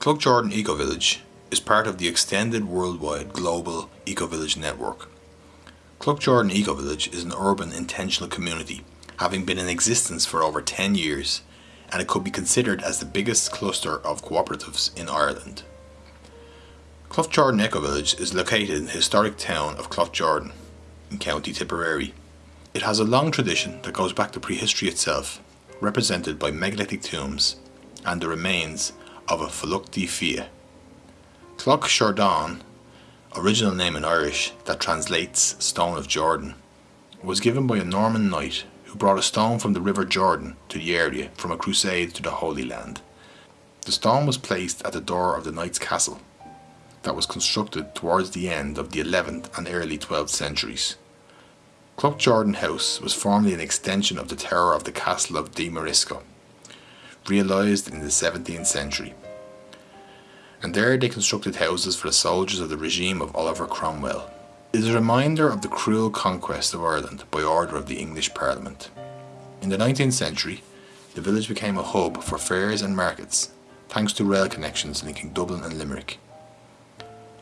Cloughjordan Eco Village is part of the extended worldwide global Eco Village network. Cloughjordan Eco Village is an urban intentional community having been in existence for over 10 years and it could be considered as the biggest cluster of cooperatives in Ireland. Cloughjordan Eco Village is located in the historic town of Cloughjordan in County Tipperary. It has a long tradition that goes back to prehistory itself, represented by megalithic tombs and the remains of a Fuluchti Fia. Clough original name in Irish that translates Stone of Jordan, was given by a Norman knight who brought a stone from the River Jordan to the area from a crusade to the Holy Land. The stone was placed at the door of the knight's castle that was constructed towards the end of the 11th and early 12th centuries. Cloughjordan House was formerly an extension of the tower of the castle of De Marisco, realised in the 17th century and there they constructed houses for the soldiers of the regime of Oliver Cromwell. It is a reminder of the cruel conquest of Ireland by order of the English Parliament. In the 19th century, the village became a hub for fairs and markets, thanks to rail connections linking Dublin and Limerick.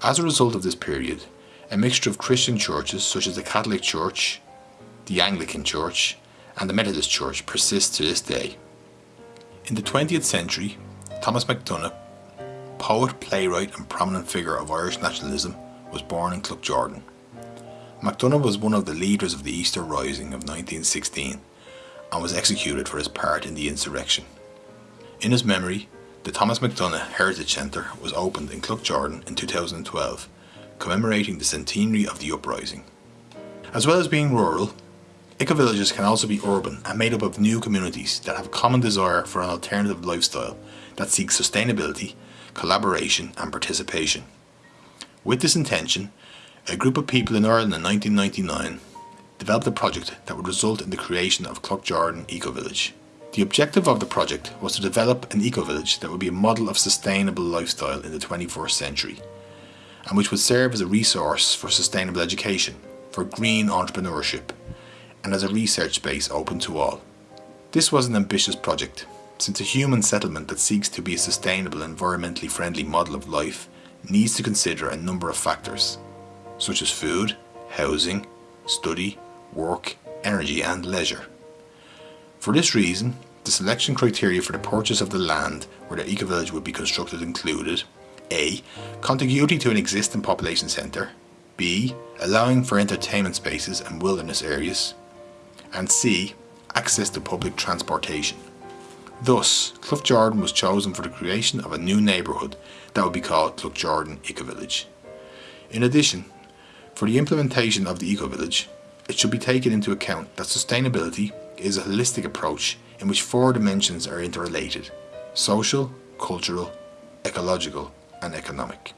As a result of this period, a mixture of Christian churches such as the Catholic Church, the Anglican Church, and the Methodist Church persists to this day. In the 20th century, Thomas MacDonagh poet, playwright and prominent figure of Irish nationalism, was born in Cloughjordan. MacDonagh was one of the leaders of the Easter Rising of 1916 and was executed for his part in the insurrection. In his memory, the Thomas MacDonagh Heritage Centre was opened in Cloughjordan in 2012, commemorating the centenary of the uprising. As well as being rural, eco-villages can also be urban and made up of new communities that have a common desire for an alternative lifestyle that seeks sustainability collaboration and participation. With this intention, a group of people in Ireland in 1999 developed a project that would result in the creation of Cloughjordan Eco Village. The objective of the project was to develop an eco village that would be a model of sustainable lifestyle in the 21st century and which would serve as a resource for sustainable education, for green entrepreneurship and as a research space open to all. This was an ambitious project since a human settlement that seeks to be a sustainable environmentally friendly model of life needs to consider a number of factors, such as food, housing, study, work, energy and leisure. For this reason, the selection criteria for the purchase of the land where the eco-village would be constructed included A. Contiguity to an existing population centre B. Allowing for entertainment spaces and wilderness areas and C. Access to public transportation. Thus, Cloughjordan was chosen for the creation of a new neighbourhood that would be called Cloughjordan Eco-Village. In addition, for the implementation of the Eco-Village, it should be taken into account that sustainability is a holistic approach in which four dimensions are interrelated social, cultural, ecological and economic.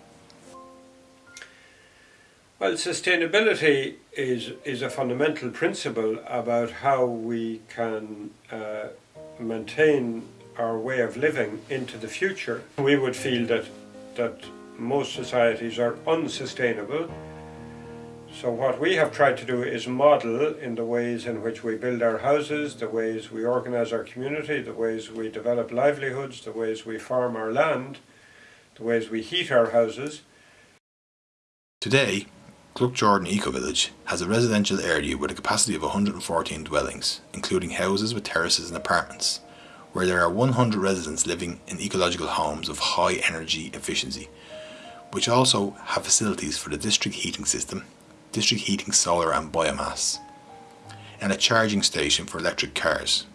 Well, sustainability is, is a fundamental principle about how we can uh, maintain our way of living into the future. We would feel that, that most societies are unsustainable. So what we have tried to do is model in the ways in which we build our houses, the ways we organise our community, the ways we develop livelihoods, the ways we farm our land, the ways we heat our houses. Today, Cloughjordan Eco Village has a residential area with a capacity of 114 dwellings, including houses with terraces and apartments, where there are 100 residents living in ecological homes of high energy efficiency, which also have facilities for the district heating system, district heating solar and biomass, and a charging station for electric cars.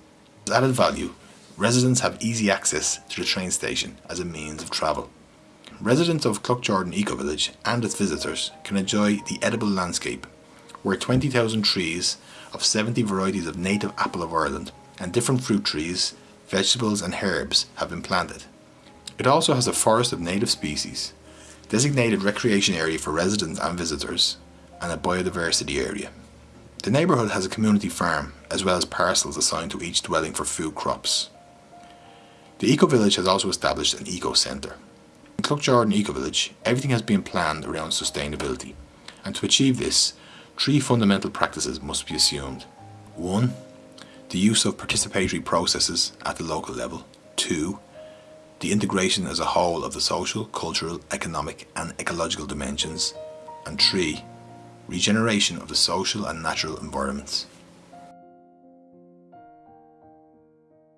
As added value, residents have easy access to the train station as a means of travel. Residents of Cloughjordan Eco Village and its visitors can enjoy the edible landscape, where 20,000 trees of 70 varieties of native apple of Ireland and different fruit trees, vegetables and herbs have been planted. It also has a forest of native species, designated recreation area for residents and visitors, and a biodiversity area. The neighbourhood has a community farm, as well as parcels assigned to each dwelling for food crops. The Eco Village has also established an eco centre, in Cloughjordan Eco Village, everything has been planned around sustainability, and to achieve this, three fundamental practices must be assumed. One, the use of participatory processes at the local level. Two, the integration as a whole of the social, cultural, economic and ecological dimensions, and 3. Regeneration of the social and natural environments.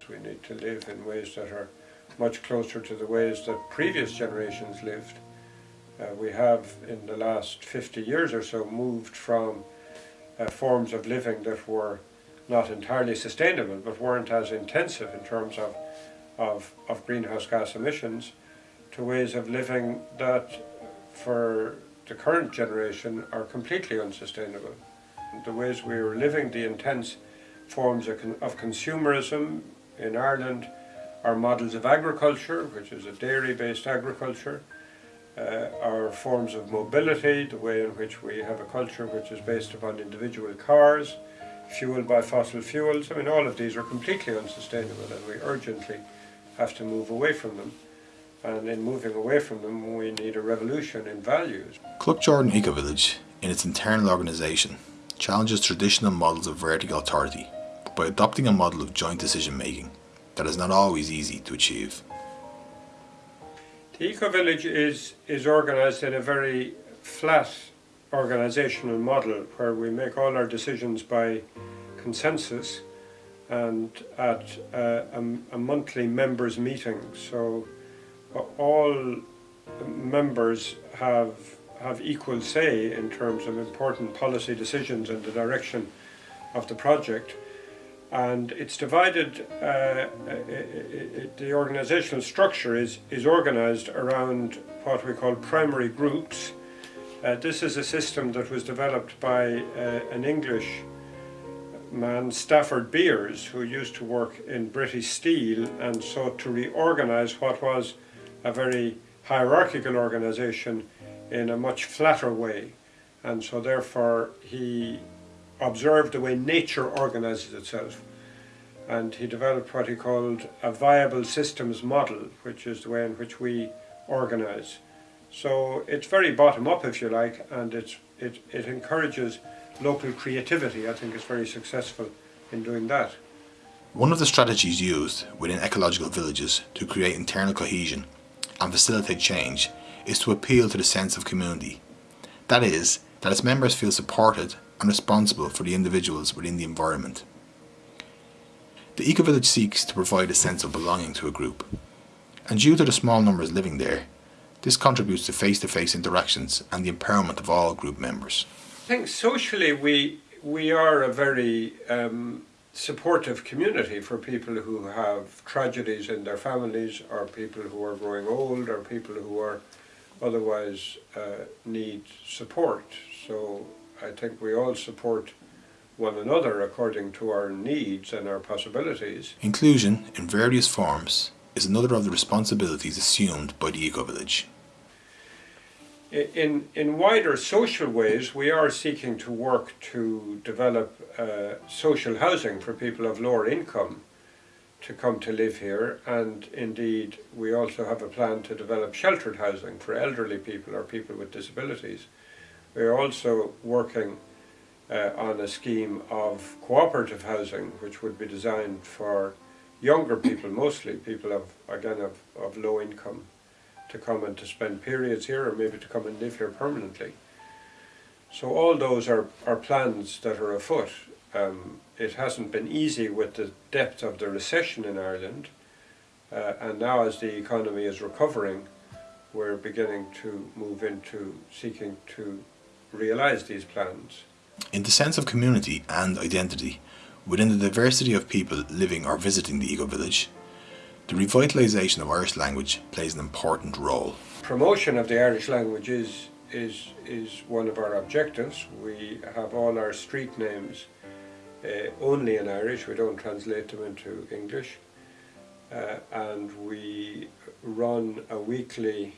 We need to live in ways that are much closer to the ways that previous generations lived. Uh, we have, in the last 50 years or so, moved from uh, forms of living that were not entirely sustainable, but weren't as intensive in terms of, of, of greenhouse gas emissions, to ways of living that, for the current generation, are completely unsustainable. The ways we were living, the intense forms of, of consumerism in Ireland, our models of agriculture, which is a dairy-based agriculture, uh, our forms of mobility, the way in which we have a culture which is based upon individual cars, fueled by fossil fuels. I mean, all of these are completely unsustainable and we urgently have to move away from them. And in moving away from them, we need a revolution in values. Cloughjordan Eco Village, in its internal organisation, challenges traditional models of vertical authority by adopting a model of joint decision making that is not always easy to achieve. The Eco Village is, is organised in a very flat organisational model where we make all our decisions by consensus and at uh, a, a, monthly members meeting. So uh, all members have have equal say in terms of important policy decisions and the direction of the project and it's divided, uh, it, it, the organizational structure is, is organized around what we call primary groups. Uh, this is a system that was developed by uh, an English man, Stafford Beers, who used to work in British Steel and sought to reorganize what was a very hierarchical organization in a much flatter way. And so therefore he observed the way nature organizes itself. And he developed what he called a viable systems model, which is the way in which we organize. So it's very bottom up, if you like, and it's, it, it encourages local creativity. I think it's very successful in doing that. One of the strategies used within ecological villages to create internal cohesion and facilitate change is to appeal to the sense of community. That is, that its members feel supported and responsible for the individuals within the environment. The eco-village seeks to provide a sense of belonging to a group, and due to the small numbers living there, this contributes to face-to-face -face interactions and the empowerment of all group members. I think socially we, we are a very um, supportive community for people who have tragedies in their families or people who are growing old or people who are otherwise uh, need support. So I think we all support one another according to our needs and our possibilities. Inclusion in various forms is another of the responsibilities assumed by the eco-village. In, in wider social ways, we are seeking to work to develop uh, social housing for people of lower income to come to live here and indeed we also have a plan to develop sheltered housing for elderly people or people with disabilities. We are also working uh, on a scheme of cooperative housing which would be designed for younger people mostly, people of again of, of low income to come and to spend periods here or maybe to come and live here permanently. So all those are, are plans that are afoot. Um, it hasn't been easy with the depth of the recession in Ireland uh, and now as the economy is recovering we're beginning to move into seeking to realise these plans. In the sense of community and identity, within the diversity of people living or visiting the eco-village, the revitalisation of Irish language plays an important role. Promotion of the Irish language is, is, is one of our objectives. We have all our street names uh, only in Irish, we don't translate them into English. Uh, and we run a weekly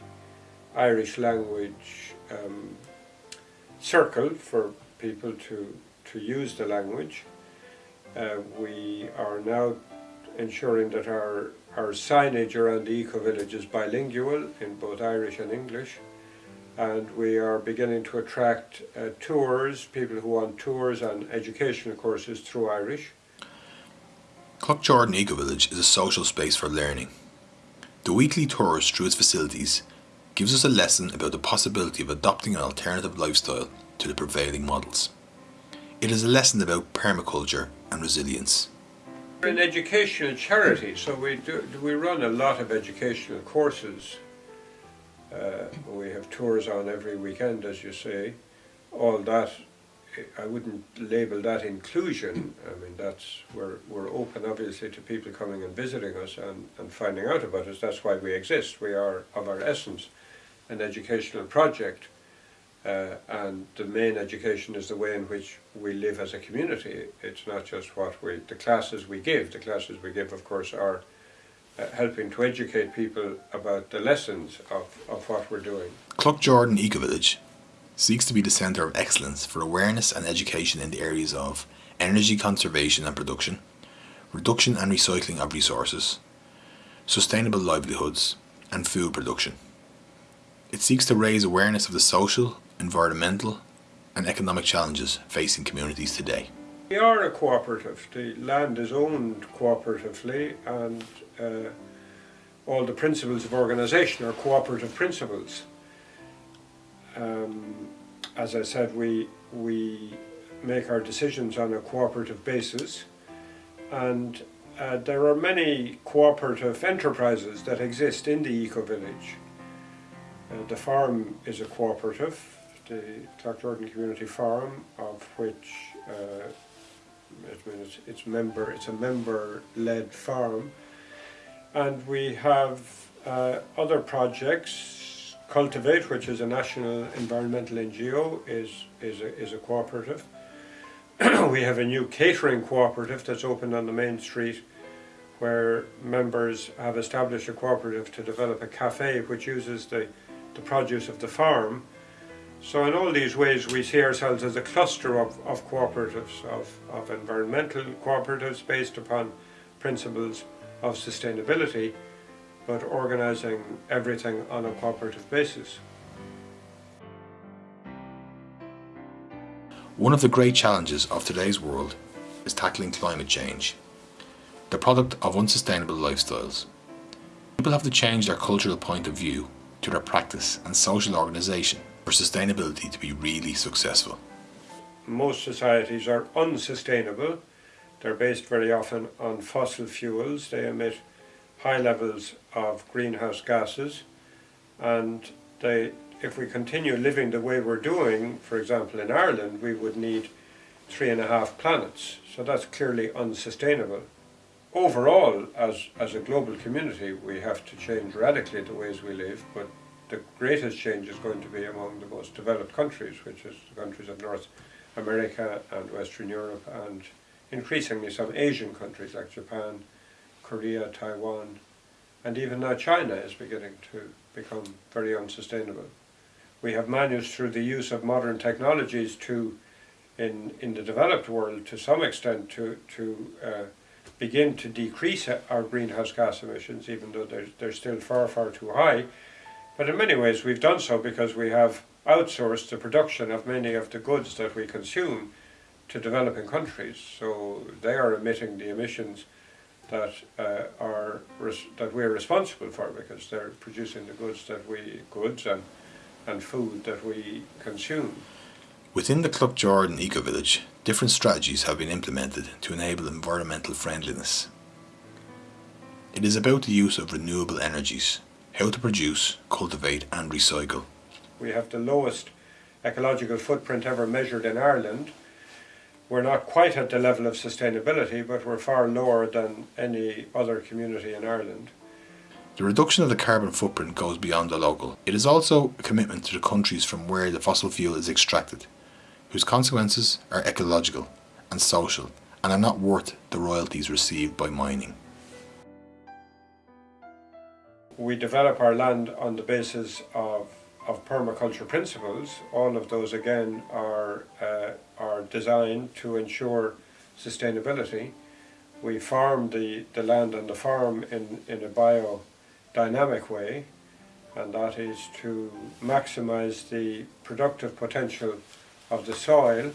Irish language um, circle for people to, to use the language. Uh, we are now ensuring that our, our signage around the eco-village is bilingual in both Irish and English and we are beginning to attract uh, tours, people who want tours and educational courses through Irish. Cloughjordan Eco Village is a social space for learning. The weekly tours through its facilities gives us a lesson about the possibility of adopting an alternative lifestyle to the prevailing models. It is a lesson about permaculture and resilience. We're an educational charity, so we do, we run a lot of educational courses. Uh, we have tours on every weekend, as you say. All that, I wouldn't label that inclusion. I mean, that's we're we're open, obviously, to people coming and visiting us and, and finding out about us. That's why we exist. We are, of our essence, an educational project. Uh, and the main education is the way in which we live as a community. It's not just what we, the classes we give. The classes we give, of course, are uh, helping to educate people about the lessons of, of what we're doing. Cloughjordan Ecovillage seeks to be the centre of excellence for awareness and education in the areas of energy conservation and production, reduction and recycling of resources, sustainable livelihoods, and food production. It seeks to raise awareness of the social, environmental and economic challenges facing communities today. We are a cooperative. The land is owned cooperatively and uh, all the principles of organisation are cooperative principles. Um, as I said, we, we make our decisions on a cooperative basis and uh, there are many cooperative enterprises that exist in the eco-village. Uh, the farm is a cooperative, the Cloughjordan Community Farm, of which uh, it's, member, it's a member-led farm. And we have uh, other projects, Cultivate, which is a national environmental NGO, is, is, a, is a cooperative. we have a new catering cooperative that's opened on the main street where members have established a cooperative to develop a cafe which uses the, the produce of the farm so in all these ways we see ourselves as a cluster of, of cooperatives, of, of environmental cooperatives based upon principles of sustainability, but organising everything on a cooperative basis. One of the great challenges of today's world is tackling climate change, the product of unsustainable lifestyles. People have to change their cultural point of view their practice and social organisation for sustainability to be really successful? Most societies are unsustainable. They're based very often on fossil fuels. They emit high levels of greenhouse gases and they, if we continue living the way we're doing, for example in Ireland, we would need three and a half planets. So that's clearly unsustainable. Overall, as, as a global community, we have to change radically the ways we live, but the greatest change is going to be among the most developed countries, which is the countries of North America and Western Europe and increasingly some Asian countries like Japan, Korea, Taiwan, and even now China is beginning to become very unsustainable. We have managed through the use of modern technologies to, in, in the developed world to some extent, to, to uh, begin to decrease our greenhouse gas emissions, even though they're, they're still far, far too high. But in many ways we've done so because we have outsourced the production of many of the goods that we consume to developing countries. So they are emitting the emissions that uh, are that we're responsible for because they're producing the goods that we goods and and food that we consume. Within the Cloughjordan Eco Village, different strategies have been implemented to enable environmental friendliness. It is about the use of renewable energies how to produce, cultivate and recycle. We have the lowest ecological footprint ever measured in Ireland. We're not quite at the level of sustainability, but we're far lower than any other community in Ireland. The reduction of the carbon footprint goes beyond the local. It is also a commitment to the countries from where the fossil fuel is extracted, whose consequences are ecological and social and are not worth the royalties received by mining we develop our land on the basis of, of permaculture principles. All of those again are, uh, are designed to ensure sustainability. We farm the, the land on the farm in, in a biodynamic way and that is to maximize the productive potential of the soil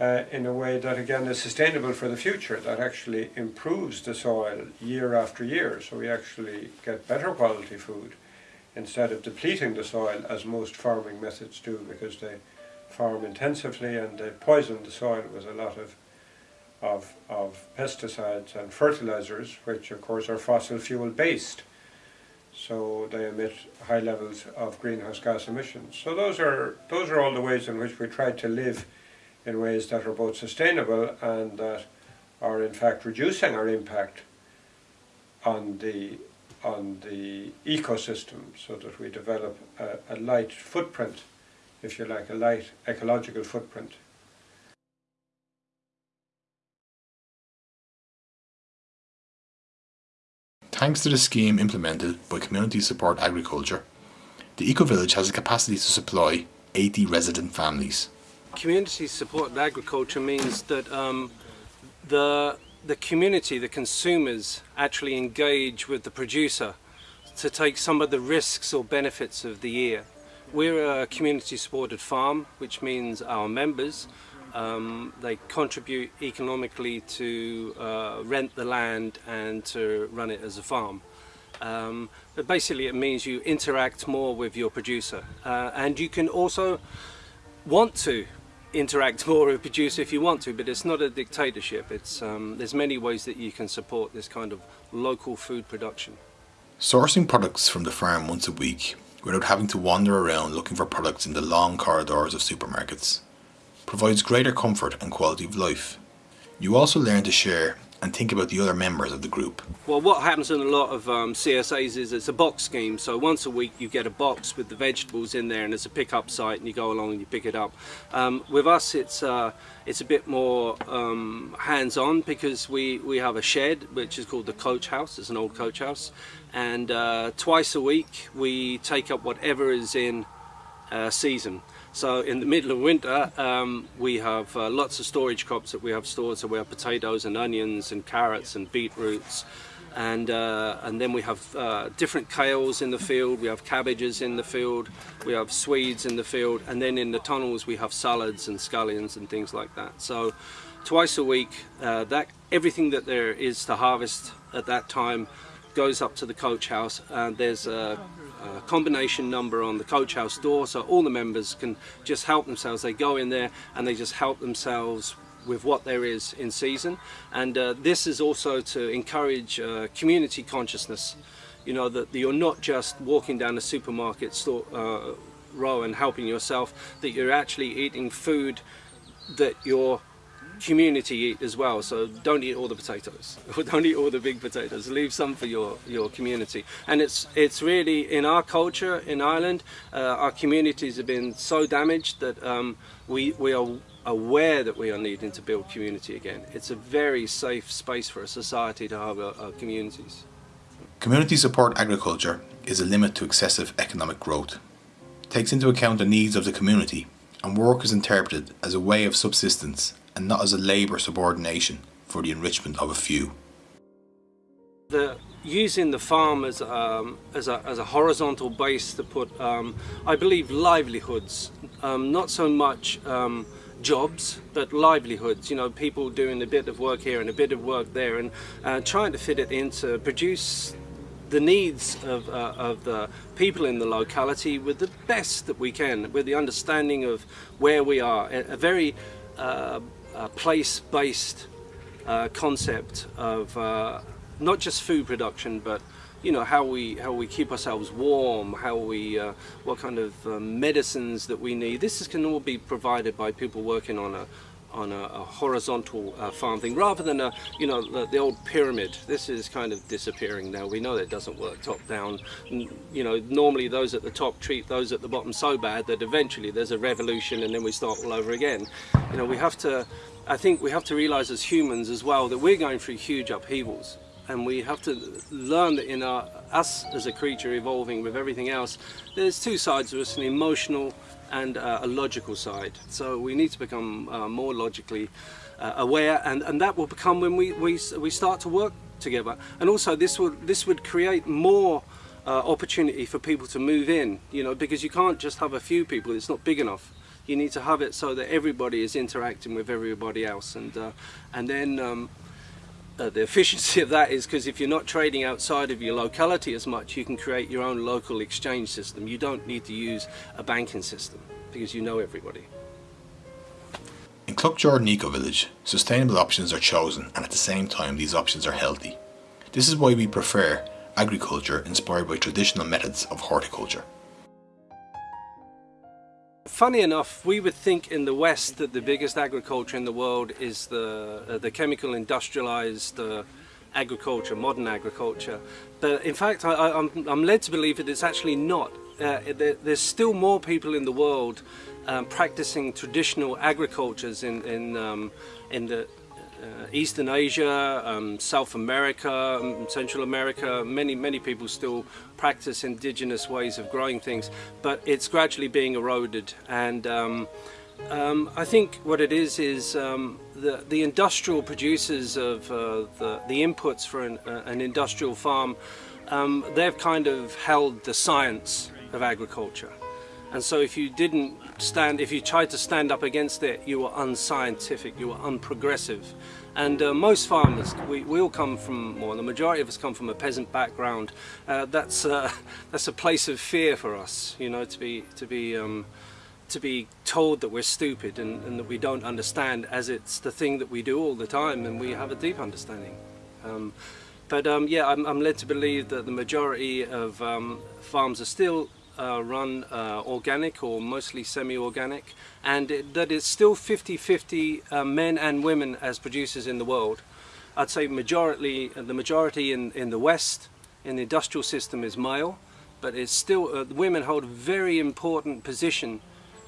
uh, in a way that again is sustainable for the future, that actually improves the soil year after year, so we actually get better quality food instead of depleting the soil as most farming methods do because they farm intensively and they poison the soil with a lot of, of, of pesticides and fertilizers, which of course are fossil fuel based. So they emit high levels of greenhouse gas emissions. So those are, those are all the ways in which we try to live in ways that are both sustainable and that are in fact reducing our impact on the on the ecosystem so that we develop a, a light footprint, if you like, a light ecological footprint. Thanks to the scheme implemented by Community Support Agriculture, the Eco-Village has the capacity to supply 80 resident families. Community Support Agriculture means that um, the the community, the consumers, actually engage with the producer to take some of the risks or benefits of the year. We're a community supported farm, which means our members, um, they contribute economically to uh, rent the land and to run it as a farm. Um, but basically it means you interact more with your producer uh, and you can also want to interact more with producer if you want to, but it's not a dictatorship. It's, um, there's many ways that you can support this kind of local food production. Sourcing products from the farm once a week without having to wander around looking for products in the long corridors of supermarkets provides greater comfort and quality of life. You also learn to share and think about the other members of the group. Well, what happens in a lot of um, CSAs is it's a box scheme. So once a week you get a box with the vegetables in there and it's a pickup site and you go along and you pick it up. Um, with us it's uh, it's a bit more um, hands-on because we, we have a shed which is called the coach house. It's an old coach house. And uh, twice a week we take up whatever is in uh, season. So in the middle of winter, um, we have uh, lots of storage crops that we have stored. So we have potatoes and onions and carrots and beetroots. And, uh, and then we have uh, different kales in the field, we have cabbages in the field, we have swedes in the field, and then in the tunnels we have salads and scallions and things like that. So twice a week, uh, that everything that there is to harvest at that time goes up to the coach house and there's a combination number on the coach house door so all the members can just help themselves. They go in there and they just help themselves with what there is in season. And uh, this is also to encourage uh, community consciousness. You know that you're not just walking down the supermarket store uh, row and helping yourself that you're actually eating food that you're community eat as well so don't eat all the potatoes. Don't eat all the big potatoes. Leave some for your your community. And it's it's really in our culture in Ireland uh, our communities have been so damaged that um, we we are aware that we are needing to build community again. It's a very safe space for a society to have our, our communities. Community support agriculture is a limit to excessive economic growth. Takes into account the needs of the community and work is interpreted as a way of subsistence and not as a labour subordination for the enrichment of a few. The, using the farm as, um, as, a, as a horizontal base to put, um, I believe, livelihoods, um, not so much um, jobs, but livelihoods, you know, people doing a bit of work here and a bit of work there and uh, trying to fit it in to produce the needs of, uh, of the people in the locality with the best that we can, with the understanding of where we are, a very uh, place-based uh, concept of uh, not just food production, but you know how we how we keep ourselves warm, how we uh, what kind of uh, medicines that we need. This is, can all be provided by people working on a on a, a horizontal uh, farm thing rather than a you know the, the, old pyramid. This is kind of disappearing now. We know that doesn't work top down. You know normally those at the top treat those at the bottom so bad that eventually there's a revolution and then we start all over again. You know we have to I think we have to realize as humans as well that we're going through huge upheavals and we have to learn that in our, us as a creature evolving with everything else there's two sides of us an emotional and uh, a logical side. So we need to become uh, more logically uh, aware and, and that will become when we, we, we start to work together. And also this would this would create more uh, opportunity for people to move in you know because you can't just have a few people. It's not big enough. You need to have it so that everybody is interacting with everybody else, and uh, and then um, uh, the efficiency of that is because if you're not trading outside of your locality as much, you can create your own local exchange system. You don't need to use a banking system because you know everybody. In Cloughjordan Eco Village, sustainable options are chosen and at the same time these options are healthy. This is why we prefer agriculture inspired by traditional methods of horticulture. Funny enough, we would think in the West that the biggest agriculture in the world is the, uh, the chemical industrialized uh, agriculture, modern agriculture. But in fact, I, am led to believe that it's actually not. Uh, there, there's still more people in the world um, practicing traditional agricultures in, in, um, in the Eastern Asia, um, South America, um, Central America, many, many people still practice indigenous ways of growing things, but it's gradually being eroded. And um, um I think what it is is um, the, the industrial producers of uh, the, the inputs for an, uh, an industrial farm, they've kind of held the science of agriculture. And so if you didn't stand, if you tried to stand up against it, you were unscientific, you were unprogressive. And uh, most farmers, we, we all come from, or the majority of us come from a peasant background. Uh, that's, uh, that's a place of fear for us, you know, to be, to be, um, to be told that we're stupid and, and, that we don't understand as it's the thing that we do all the time and we have a deep understanding. Um, but um, yeah, I'm, I'm, led to believe that the majority of um, farms are still uh, run uh, organic or mostly semi-organic and it, that it's still 50-50 uh, men and women as producers in the world. I'd say majority, the majority in, in the West in the industrial system is male but it's still, uh, women hold a very important position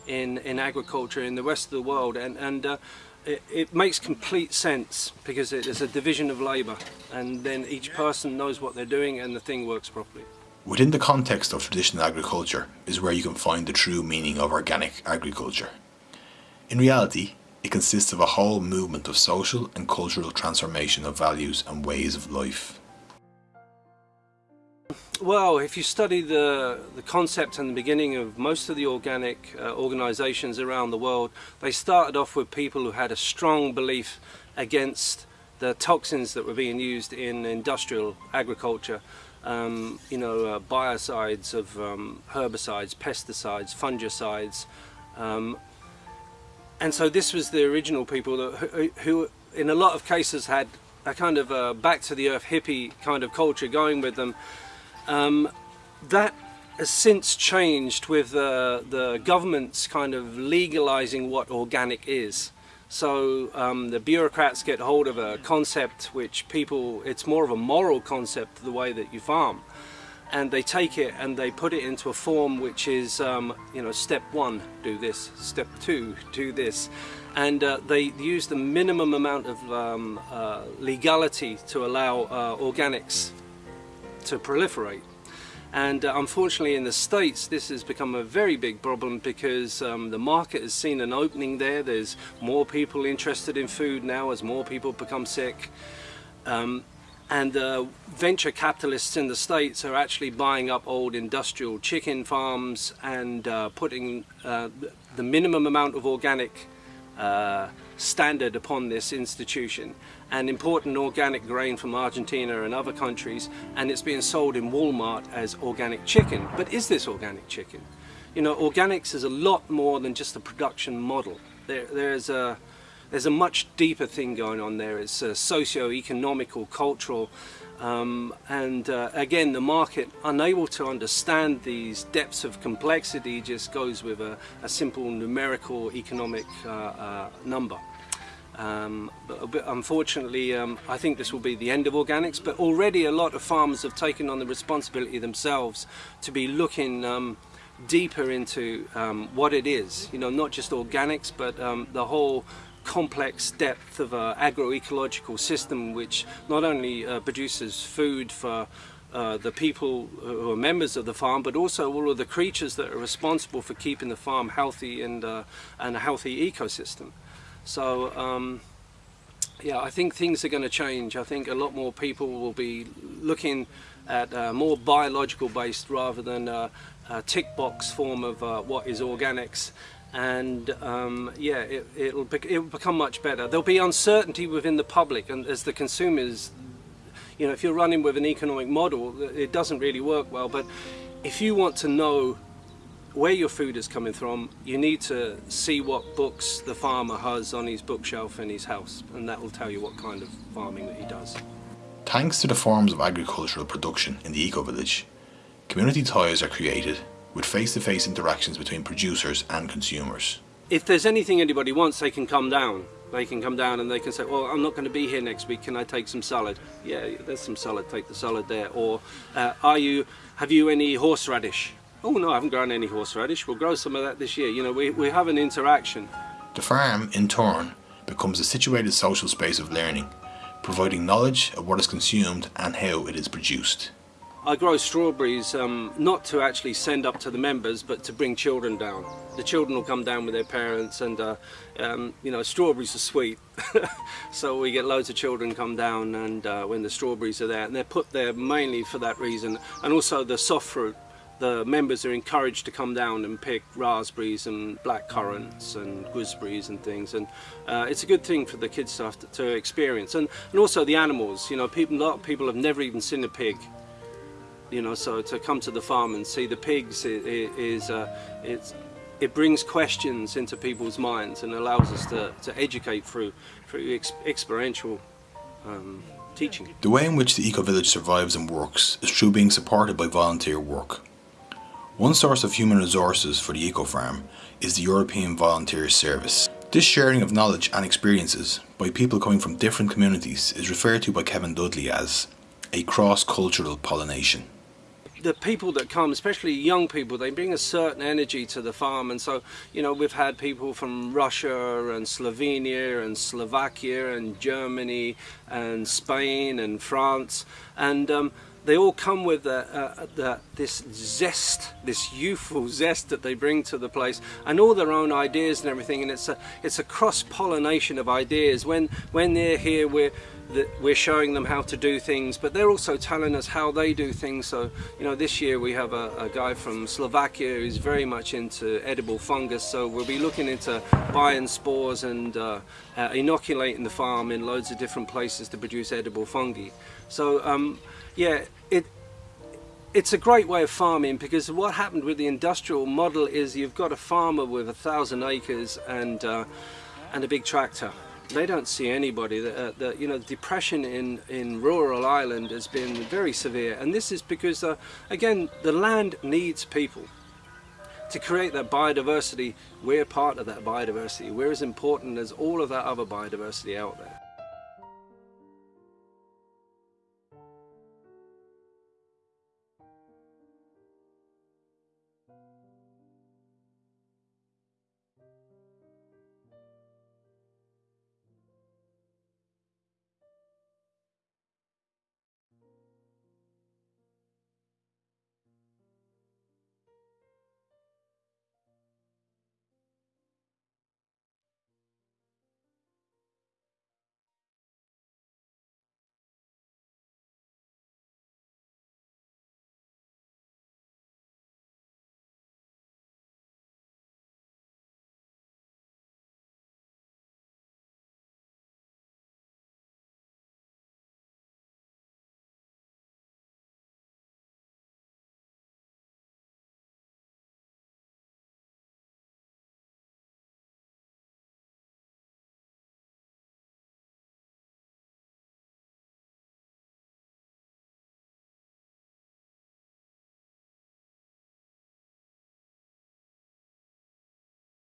in, in agriculture in the rest of the world and, and uh, it, it, makes complete sense because it is a division of labour and then each person knows what they're doing and the thing works properly. Within the context of traditional agriculture is where you can find the true meaning of organic agriculture. In reality, it consists of a whole movement of social and cultural transformation of values and ways of life. Well, if you study the, the concept and the beginning of most of the organic uh, organizations around the world, they started off with people who had a strong belief against the toxins that were being used in industrial agriculture um, you know, uh, biocides of um, herbicides, pesticides, fungicides. Um, and so this was the original people that, who, who, in a lot of cases had a kind of a back to the earth hippie kind of culture going with them. Um, that has since changed with uh, the governments kind of legalizing what organic is. So um, the bureaucrats get hold of a concept which people, it's more of a moral concept the way that you farm. And they take it and they put it into a form which is, um, you know, step one, do this, step two, do this. And uh, they use the minimum amount of um, uh, legality to allow uh, organics to proliferate. And uh, unfortunately in the States this has become a very big problem because um, the market has seen an opening there. There's more people interested in food now as more people become sick. Um, and uh, venture capitalists in the States are actually buying up old industrial chicken farms and uh, putting uh, the minimum amount of organic uh, standard upon this institution and important organic grain from Argentina and other countries and it's being sold in Walmart as organic chicken. But is this organic chicken? You know, organics is a lot more than just a production model. There, there's a there's a much deeper thing going on there. It's a socio-economical, cultural, um, and uh, again, the market, unable to understand these depths of complexity, just goes with a, a simple numerical economic uh, uh, number. Um, but, but, unfortunately, um, I think this will be the end of organics, but already a lot of farmers have taken on the responsibility themselves to be looking um, deeper into um, what it is, you know, not just organics, but um, the whole complex depth of an agroecological system which not only uh, produces food for uh, the people who are members of the farm, but also all of the creatures that are responsible for keeping the farm healthy and, uh, and a healthy ecosystem. So um, yeah, I think things are going to change. I think a lot more people will be looking at uh, more biological based rather than uh, a tick box form of uh, what is organics. And um, yeah, it, it'll, bec it'll become much better. There'll be uncertainty within the public and as the consumers, you know, if you're running with an economic model, it doesn't really work well, but if you want to know where your food is coming from, you need to see what books the farmer has on his bookshelf in his house, and that will tell you what kind of farming that he does. Thanks to the forms of agricultural production in the eco-village, community ties are created with face-to-face -face interactions between producers and consumers. If there's anything anybody wants, they can come down. They can come down and they can say, well, I'm not going to be here next week, can I take some salad? Yeah, there's some salad, take the salad there. Or, uh, are you, have you any horseradish? oh no, I haven't grown any horseradish, we'll grow some of that this year. You know, we, we have an interaction. The farm, in turn, becomes a situated social space of learning, providing knowledge of what is consumed and how it is produced. I grow strawberries um, not to actually send up to the members but to bring children down. The children will come down with their parents and uh, um, you know strawberries are sweet. So we get loads of children come down and uh, when the strawberries are there and they're put there mainly for that reason. And also the soft fruit the members are encouraged to come down and pick raspberries and black currants and gooseberries and things. And uh, it's a good thing for the kids to, to, experience. And, and also the animals you know people, a lot of people have never even seen a pig you know so to come to the farm and see the pigs is, uh, it's it brings questions into people's minds and allows us to, to educate through through ex experiential um, teaching. The way in which the eco-village survives and works is through being supported by volunteer work. One source of human resources for the eco-farm is the European Volunteer Service. This sharing of knowledge and experiences by people coming from different communities is referred to by Kevin Dudley as a cross-cultural pollination. The people that come, especially young people, they bring a certain energy to the farm. And so, you know, we've had people from Russia and Slovenia and Slovakia and Germany and Spain and France. And um, they all come with uh, the, this zest, this youthful zest that they bring to the place and all their own ideas and everything. And it's a, it's a cross-pollination of ideas. When, when they're here we're, we're showing them how to do things but they're also telling us how they do things. So you know this year we have a, a guy from Slovakia who's very much into edible fungus. So we'll be looking into buying spores and uh, uh, inoculating the farm in loads of different places to produce edible fungi. So um, yeah, it it's a great way of farming because what happened with the industrial model is you've got a farmer with a thousand acres and uh, and a big tractor. They don't see anybody. The, uh, the, you know, the depression in, in rural Ireland has been very severe and this is because, uh, again, the land needs people. To create that biodiversity, we're part of that biodiversity. We're as important as all of that other biodiversity out there.